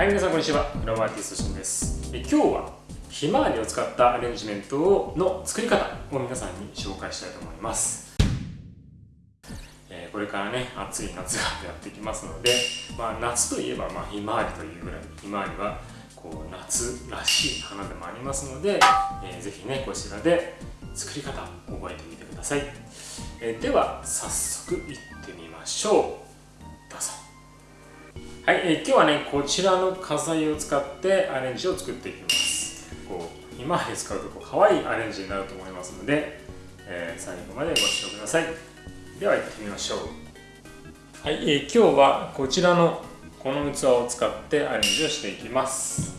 はい皆さんこんにちは。フラワーアーティストしんです。今日はひまわりを使ったアレンジメントの作り方を皆さんに紹介したいと思います。えこれからね暑い夏がやってきますので、まあ、夏といえば、まあ、ひまわりというぐらいひまわりはこう夏らしい花でもありますので、えー、ぜひねこちらで作り方覚えてみてください、えー、では早速いってみましょう。どうぞ。はい、えー、今日はねこちらの花材を使ってアレンジを作っていきます。こう今まで使うとこう可愛いアレンジになると思いますので、えー、最後までご視聴ください。では行ってみましょう。はい、えー、今日はこちらのこの器を使ってアレンジをしていきます。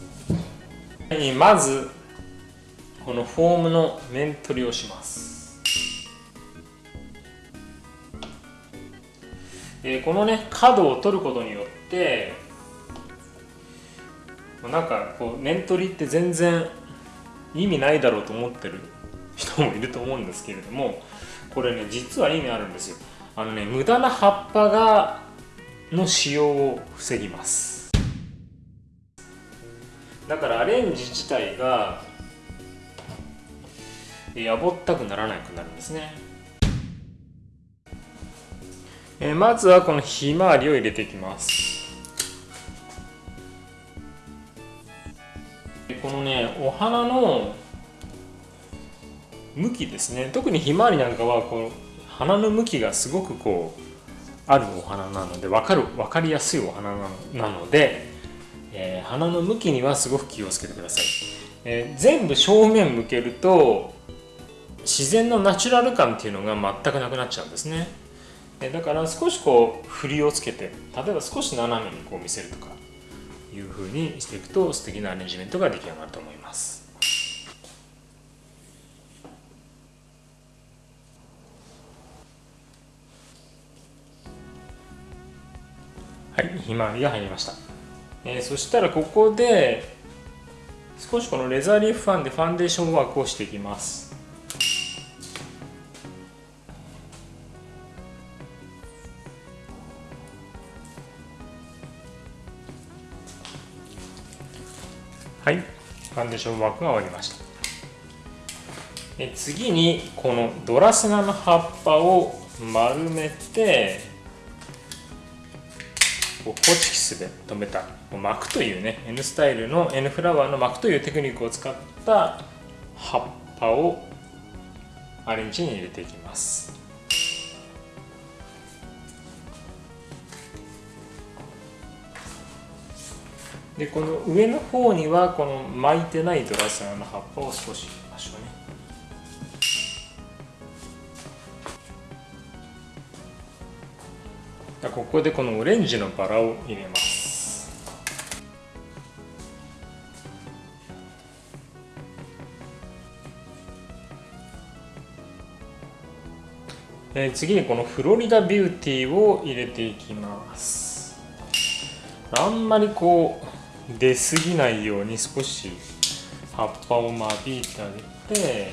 はい、まずこのフォームの面取りをします。えー、このね角を取ることによってなんかこう面取りって全然意味ないだろうと思ってる人もいると思うんですけれどもこれね実は意味あるんですよ。あのね無駄な葉っぱがの使用を防ぎます。だからアレンジ自体がやぼったくならなくなるんですね。えまずはこのひまわりを入れていきます。このねお花の向きですね。特にひまわりなんかはこう花の向きがすごくこうあるお花なので分かる分かりやすいお花なので、えー、花の向きにはすごく気をつけてください、えー、全部正面向けると自然のナチュラル感っていうのが全くなくなっちゃうんですね。だから少しこう振りをつけて例えば少し斜めにこう見せるとか。いうふうにしていくと素敵なアレンジメントが出来上がると思います。はいひまわりが入りました、えー、そしたらここで少しこのレザーリーフファンでファンデーションワークをしていきます。はい。ファンデーションワークが終わりました。え次にこのドラスナの葉っぱを丸めてこうホチキスで留めた巻くというね N スタイルの N フラワーの巻くというテクニックを使った葉っぱをアレンジに入れていきます。でこの上の方にはこの巻いてないドラスナの葉っぱを少し入れましょうねここでこのオレンジのバラを入れます、次にこのフロリダビューティーを入れていきます。あんまりこう出過ぎないように少し葉っぱを間引いてあげて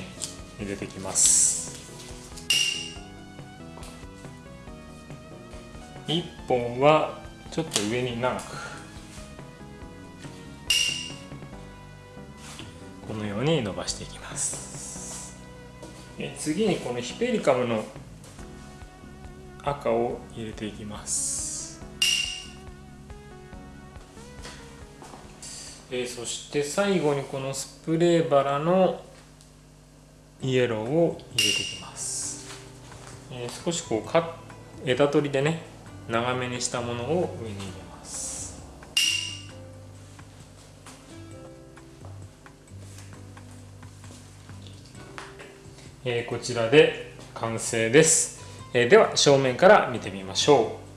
入れていきます。1本はちょっと上に長く。このように伸ばしていきます。次にこのヒペリカムの赤を入れていきます。えそして最後にこのスプレーバラのイエローを入れていきます、え少しこうか枝取りでね長めにしたものを上に入れます。えー、こちらで完成です、えー、では正面から見てみましょう。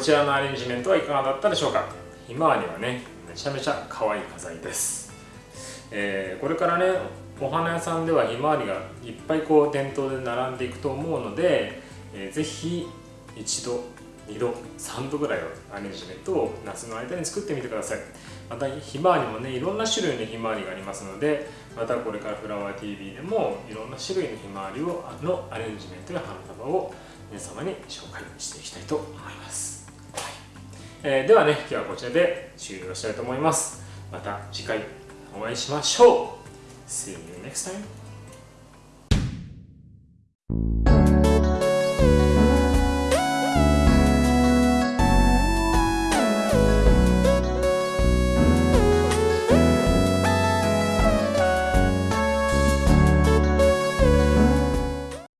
こちらのアレンジメントはいかがだったでしょうか？ひまわりはねめちゃめちゃ可愛い花材です、えー、これからねお花屋さんではひまわりがいっぱいこう店頭で並んでいくと思うので、えー、ぜひ一度2度3度ぐらいのアレンジメントを夏の間に作ってみてください。またひまわりもねいろんな種類のひまわりがありますのでまたこれからフラワー TV でもいろんな種類のひまわりをのアレンジメントや花束を皆様に紹介していきたいと思います、えー、ではね今日はこちらで終了したいと思います。また次回お会いしましょう。See you next time.